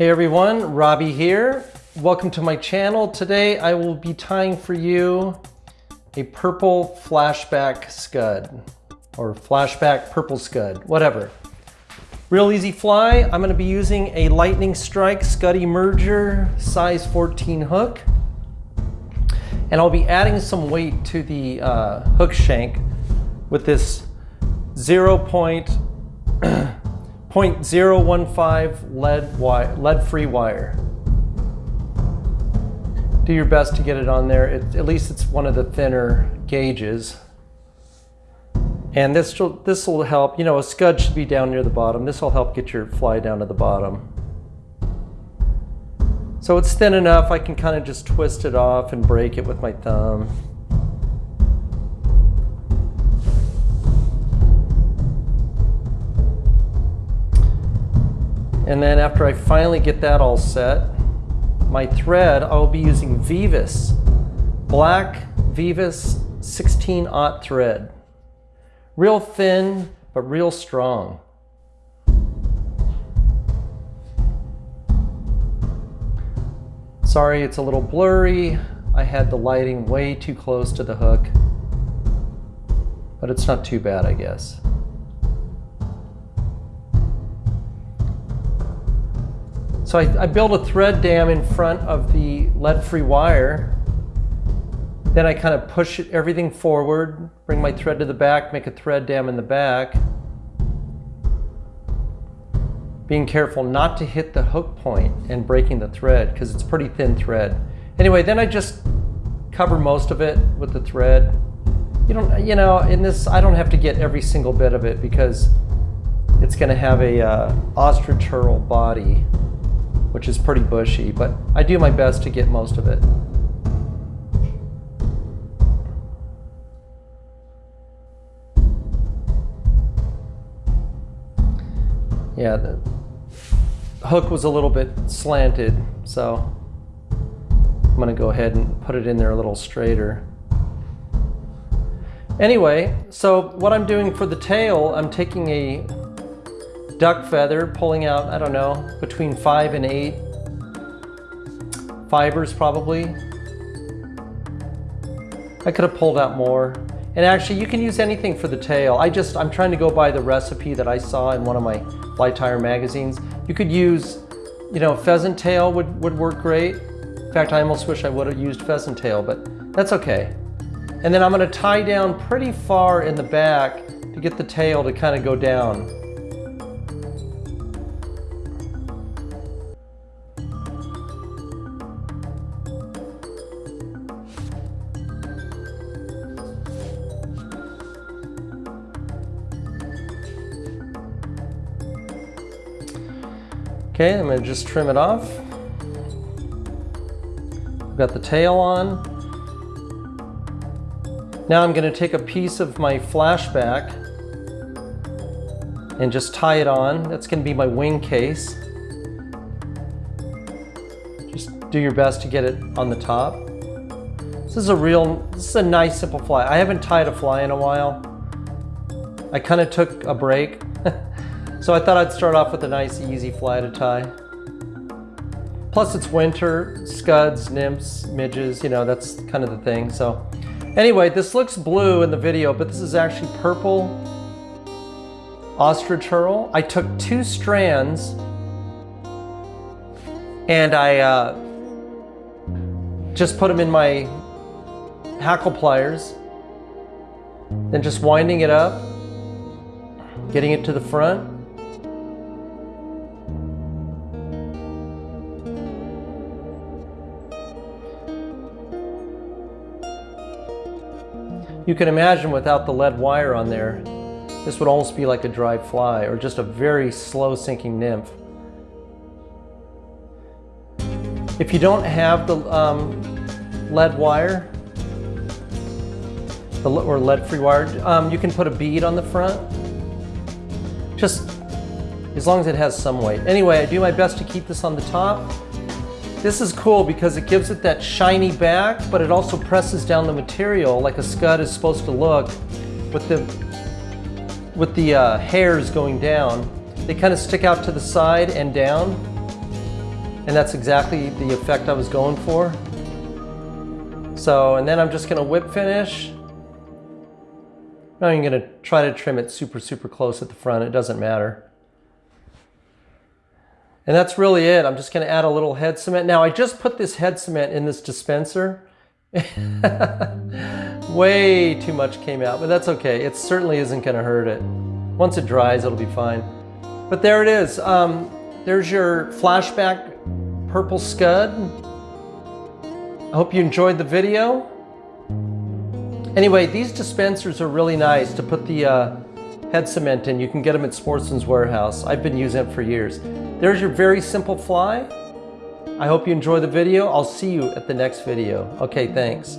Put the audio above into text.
Hey everyone, Robbie here. Welcome to my channel. Today I will be tying for you a purple flashback scud or flashback purple scud, whatever. Real easy fly. I'm gonna be using a Lightning Strike Scud merger size 14 hook. And I'll be adding some weight to the uh, hook shank with this 0. 0.015 lead, wire, lead free wire. Do your best to get it on there. It, at least it's one of the thinner gauges. And this this will help, you know, a scud should be down near the bottom. This will help get your fly down to the bottom. So it's thin enough, I can kind of just twist it off and break it with my thumb. And then after I finally get that all set, my thread, I'll be using Veevus, black Veevus 16-aught thread. Real thin, but real strong. Sorry, it's a little blurry. I had the lighting way too close to the hook, but it's not too bad, I guess. So I, I build a thread dam in front of the lead-free wire. Then I kind of push everything forward, bring my thread to the back, make a thread dam in the back. Being careful not to hit the hook point and breaking the thread because it's pretty thin thread. Anyway, then I just cover most of it with the thread. You don't, you know, in this, I don't have to get every single bit of it because it's going to have a uh, body which is pretty bushy, but I do my best to get most of it. Yeah, the hook was a little bit slanted, so I'm gonna go ahead and put it in there a little straighter. Anyway, so what I'm doing for the tail, I'm taking a duck feather, pulling out, I don't know, between five and eight fibers probably. I could have pulled out more. And actually you can use anything for the tail. I just, I'm trying to go by the recipe that I saw in one of my fly tire magazines. You could use, you know, pheasant tail would, would work great. In fact, I almost wish I would have used pheasant tail, but that's okay. And then I'm gonna tie down pretty far in the back to get the tail to kind of go down. Okay, I'm gonna just trim it off. I've got the tail on. Now I'm gonna take a piece of my flashback and just tie it on. That's gonna be my wing case. Just do your best to get it on the top. This is a real, this is a nice simple fly. I haven't tied a fly in a while. I kind of took a break So I thought I'd start off with a nice easy fly to tie. Plus it's winter, scuds, nymphs, midges, you know, that's kind of the thing. So anyway, this looks blue in the video, but this is actually purple ostrich herl. I took two strands and I uh, just put them in my hackle pliers, then just winding it up, getting it to the front, You can imagine without the lead wire on there, this would almost be like a dry fly or just a very slow sinking nymph. If you don't have the um, lead wire, the, or lead-free wire, um, you can put a bead on the front. Just as long as it has some weight. Anyway, I do my best to keep this on the top. This is cool because it gives it that shiny back, but it also presses down the material like a scud is supposed to look with the, with the uh, hairs going down. They kind of stick out to the side and down. And that's exactly the effect I was going for. So, and then I'm just gonna whip finish. I'm gonna try to trim it super, super close at the front. It doesn't matter. And that's really it. I'm just gonna add a little head cement. Now I just put this head cement in this dispenser. Way too much came out, but that's okay. It certainly isn't gonna hurt it. Once it dries, it'll be fine. But there it is. Um, there's your flashback purple scud. I hope you enjoyed the video. Anyway, these dispensers are really nice to put the uh, head cement in. You can get them at Sportsman's Warehouse. I've been using it for years. There's your very simple fly. I hope you enjoy the video. I'll see you at the next video. Okay, thanks.